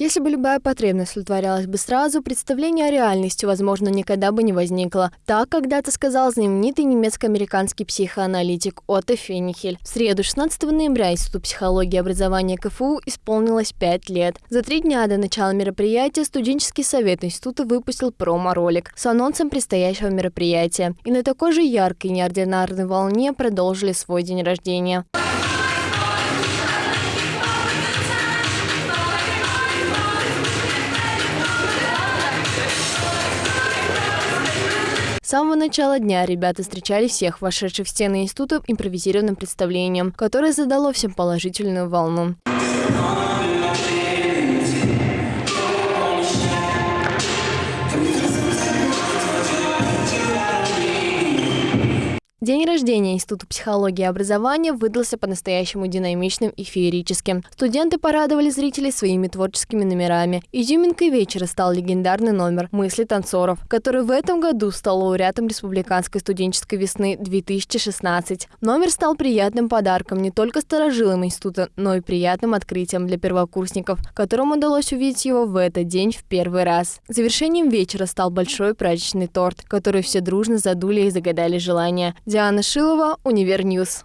Если бы любая потребность удовлетворялась бы сразу, представление о реальности, возможно, никогда бы не возникло. Так когда-то сказал знаменитый немецко-американский психоаналитик Отто Фенихель. В среду, 16 ноября, Институт психологии и образования КФУ исполнилось 5 лет. За три дня до начала мероприятия студенческий совет института выпустил промо-ролик с анонсом предстоящего мероприятия. И на такой же яркой неординарной волне продолжили свой день рождения. С самого начала дня ребята встречали всех вошедших в стены института импровизированным представлением, которое задало всем положительную волну. День рождения Института психологии и образования выдался по-настоящему динамичным и феерическим. Студенты порадовали зрителей своими творческими номерами. Изюминкой вечера стал легендарный номер «Мысли танцоров», который в этом году стал лауреатом Республиканской студенческой весны 2016. Номер стал приятным подарком не только старожилам института, но и приятным открытием для первокурсников, которым удалось увидеть его в этот день в первый раз. Завершением вечера стал большой праздничный торт, который все дружно задули и загадали желание. Диана Шилова, Универ News.